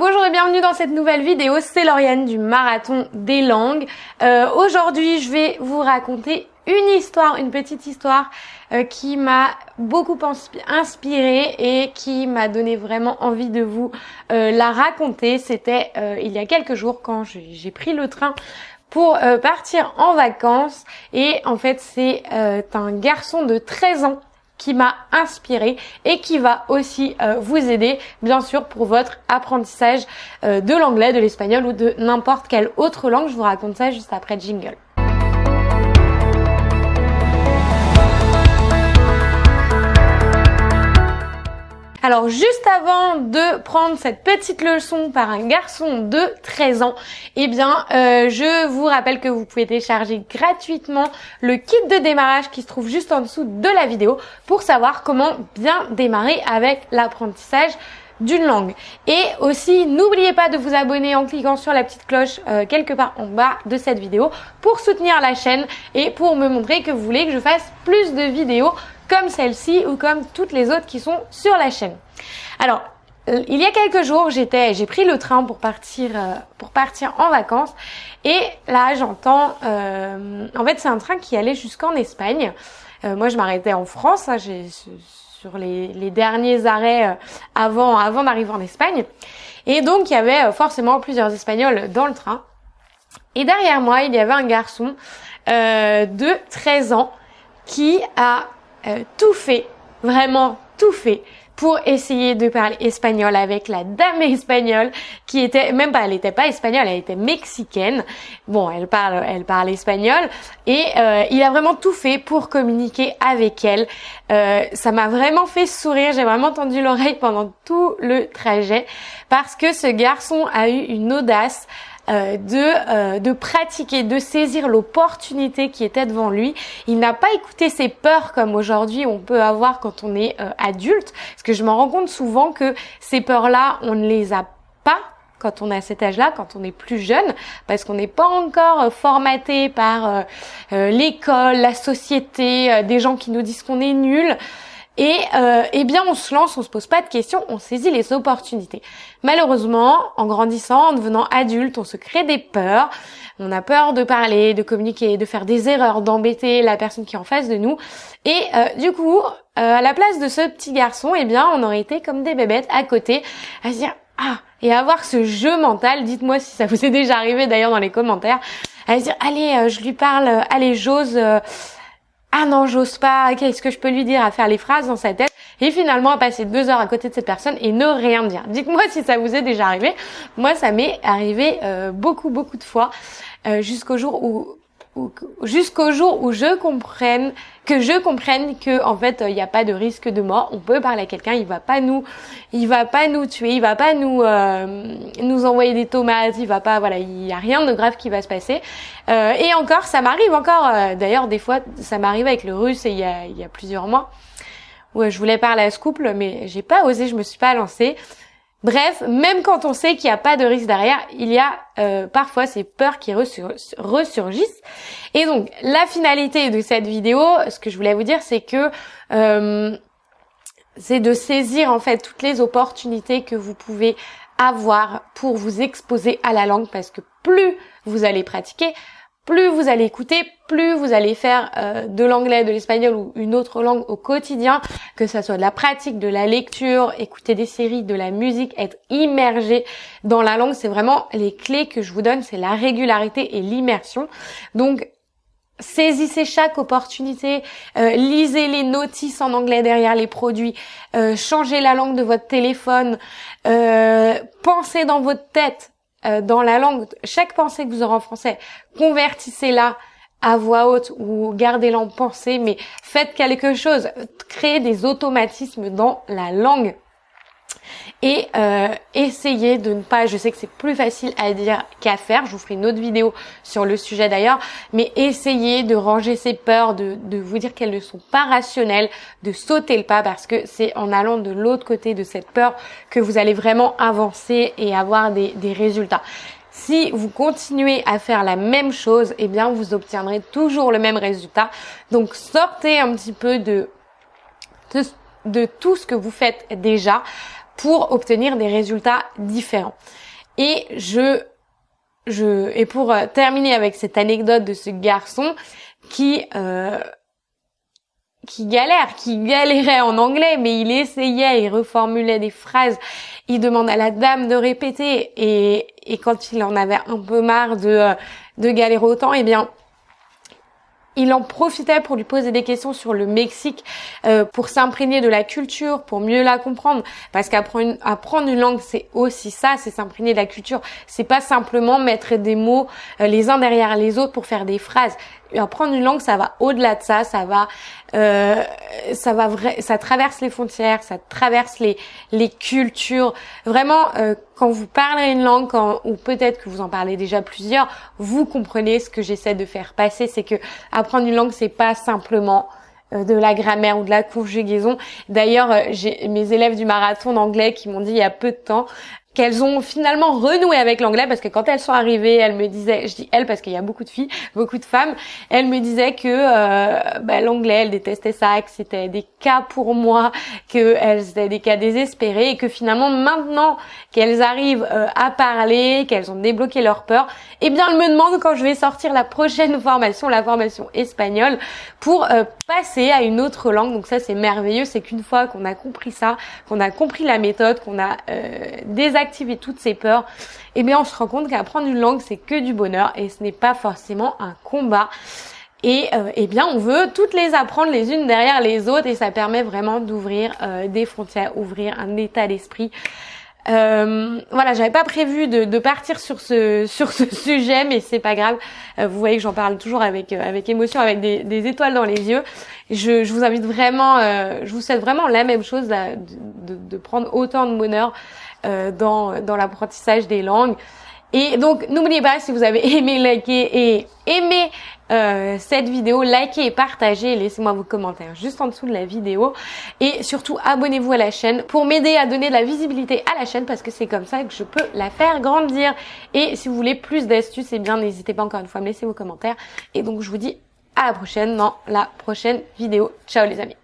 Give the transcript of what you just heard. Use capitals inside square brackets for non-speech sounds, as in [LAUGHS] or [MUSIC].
bonjour et bienvenue dans cette nouvelle vidéo, c'est Lauriane du Marathon des Langues. Euh, Aujourd'hui, je vais vous raconter une histoire, une petite histoire euh, qui m'a beaucoup inspirée et qui m'a donné vraiment envie de vous euh, la raconter. C'était il y a quelques jours quand j'ai pris le train pour partir en vacances et en fait c'est un garçon de 13 ans qui m'a inspiré et qui va aussi euh, vous aider bien sûr pour votre apprentissage euh, de l'anglais, de l'espagnol ou de n'importe quelle autre langue. Je vous raconte ça juste après jingle. Alors juste avant de prendre cette petite leçon par un garçon de 13 ans, eh bien euh, je vous rappelle que vous pouvez télécharger gratuitement le kit de démarrage qui se trouve juste en dessous de la vidéo pour savoir comment bien démarrer avec l'apprentissage d'une langue. Et aussi, n'oubliez pas de vous abonner en cliquant sur la petite cloche euh, quelque part en bas de cette vidéo pour soutenir la chaîne et pour me montrer que vous voulez que je fasse plus de vidéos comme celle-ci ou comme toutes les autres qui sont sur la chaîne. Alors, euh, il y a quelques jours, j'étais, j'ai pris le train pour partir, euh, pour partir en vacances, et là, j'entends, euh, en fait, c'est un train qui allait jusqu'en Espagne. moi, je m'arrêtais en France, hein, j'ai sur les, les, derniers arrêts avant, avant d'arriver en Espagne, et donc il y avait forcément plusieurs Espagnols dans le train. Et derrière moi, il y avait un garçon de 13 ans qui a euh, tout fait, vraiment tout fait pour essayer de parler espagnol avec la dame espagnole qui était même pas elle était pas espagnole elle était mexicaine. Bon elle parle elle parle espagnol et euh, il a vraiment tout fait pour communiquer avec elle. Euh, ça m'a vraiment fait sourire j'ai vraiment tendu l'oreille pendant tout le trajet parce que ce garçon a eu une audace euh, de, euh, de pratiquer, de saisir l'opportunité qui était devant lui. Il n'a pas écouté ses peurs comme aujourd'hui on peut avoir quand on est euh, adulte. Parce que je m'en rends compte souvent que ces peurs-là, on ne les a pas quand on est à cet âge-là, quand on est plus jeune, parce qu'on n'est pas encore formaté par l'école, la société, des gens qui nous disent qu'on est nul. Et euh, eh bien, on se lance, on se pose pas de questions, on saisit les opportunités. Malheureusement, en grandissant, en devenant adulte, on se crée des peurs. On a peur de parler, de communiquer, de faire des erreurs, d'embêter la personne qui est en face de nous. Et euh, du coup, euh, à la place de ce petit garçon, eh bien, on aurait été comme des bébêtes à côté, à se dire ah et avoir ce jeu mental. Dites-moi si ça vous est déjà arrivé d'ailleurs dans les commentaires, à se dire allez, je lui parle, allez, j'ose ah non, j'ose pas, qu'est-ce que je peux lui dire, à faire les phrases dans sa tête, et finalement à passer deux heures à côté de cette personne et ne rien dire? Dites-moi si ça vous est déjà arrivé. Moi, ça m'est arrivé euh, beaucoup, beaucoup de fois, euh, jusqu'au jour où jusqu'au jour où je comprenne que je comprenne que en fait il n'y a pas de risque de mort. On peut parler à quelqu'un il va pas nous il va pas nous tuer il va pas nous euh, nous envoyer des tomates il va pas voilà il y a rien de grave qui va se passer. Euh, et encore ça m'arrive encore euh, d'ailleurs des fois ça m'arrive avec le russe il y a il y a plusieurs mois. Où je voulais parler à ce couple mais j'ai pas osé je me suis pas lancée Bref, même quand on sait qu'il n'y a pas de risque derrière, il y a euh, parfois ces peurs qui ressurgissent. Et donc, la finalité de cette vidéo, ce que je voulais vous dire, c'est que euh, c'est de saisir en fait toutes les opportunités que vous pouvez avoir pour vous exposer à la langue, parce que plus vous allez pratiquer, plus vous allez écouter, plus vous allez faire euh, de l'anglais, de l'espagnol ou une autre langue au quotidien, que ça soit de la pratique, de la lecture, écouter des séries, de la musique, être immergé dans la langue, c'est vraiment les clés que je vous donne, c'est la régularité et l'immersion. Donc saisissez chaque opportunité, euh, lisez les notices en anglais derrière les produits, euh, changez la langue de votre téléphone, pensez dans votre tête dans la langue, chaque pensée que vous aurez en français, convertissez-la à voix haute ou gardez-la en pensée, mais faites quelque chose, créez des automatismes dans la langue et euh, essayez de ne pas, je sais que c'est plus facile à dire qu'à faire, je vous ferai une autre vidéo sur le sujet d'ailleurs, mais essayez de ranger ces peurs, de, de vous dire qu'elles ne sont pas rationnelles, de sauter le pas parce que c'est en allant de l'autre côté de cette peur que vous allez vraiment avancer et avoir des, des résultats. Si vous continuez à faire la même chose, eh bien vous obtiendrez toujours le même résultat. Donc sortez un petit peu de, de, de tout ce que vous faites déjà pour obtenir des résultats différents. Et je, je, et pour euh, terminer avec cette anecdote de ce garçon qui euh, qui galère, qui galérait en anglais, mais il essayait, il reformulait des phrases, il demande à la dame de répéter, et, et quand il en avait un peu marre de, euh, de galérer autant, eh bien, il en profitait pour lui poser des questions sur le Mexique, euh, pour s'imprégner de la culture, pour mieux la comprendre. Parce qu'apprendre une, apprendre une langue, c'est aussi ça, c'est s'imprégner de la culture. C'est pas simplement mettre des mots euh, les uns derrière les autres pour faire des phrases apprendre une langue, ça va au-delà de ça, ça va, euh, ça va ça traverse les frontières, ça traverse les les cultures. Vraiment, euh, quand vous parlez une langue, ou peut-être que vous en parlez déjà plusieurs, vous comprenez ce que j'essaie de faire passer, c'est que apprendre une langue, c'est pas simplement euh, de la grammaire ou de la conjugaison. D'ailleurs, euh, j'ai mes élèves du marathon d'anglais qui m'ont dit il y a peu de temps, qu'elles ont finalement renoué avec l'anglais parce que quand elles sont arrivées, elles me disaient, je dis elles parce qu'il y a beaucoup de filles, beaucoup de femmes, elles me disaient que euh, bah, l'anglais, elles détestaient ça, que c'était des cas pour moi, que elles étaient des cas désespérés et que finalement maintenant qu'elles arrivent euh, à parler, qu'elles ont débloqué leur peur, eh bien elles me demandent quand je vais sortir la prochaine formation, la formation espagnole, pour euh, passer à une autre langue. Donc ça c'est merveilleux, c'est qu'une fois qu'on a compris ça, qu'on a compris la méthode, qu'on a des toutes ces peurs, eh bien on se rend compte qu'apprendre une langue c'est que du bonheur et ce n'est pas forcément un combat. Et euh, eh bien, on veut toutes les apprendre les unes derrière les autres et ça permet vraiment d'ouvrir euh, des frontières, ouvrir un état d'esprit. Euh, voilà, j'avais pas prévu de, partir sur ce sur ce [LAUGHS] sujet, mais c'est pas grave. vous voyez que j'en parle toujours avec avec émotion, avec des, étoiles dans les yeux. Je, vous invite vraiment, je vous souhaite vraiment la même chose, de, prendre autant de bonheur euh, dans, dans l'apprentissage des langues. Et donc, n'oubliez pas, si vous avez [LAUGHS] aimé, liker et aimé euh, cette vidéo, likez et partagez. Laissez-moi vos commentaires juste en dessous de la vidéo. Et surtout, abonnez-vous à la chaîne pour m'aider à donner de la visibilité à la chaîne parce que c'est comme ça que je peux la faire grandir. Et si vous voulez plus d'astuces, eh bien, n'hésitez pas encore une fois à me laisser vos commentaires. Et donc, je vous dis à la prochaine dans la prochaine vidéo. Ciao les amis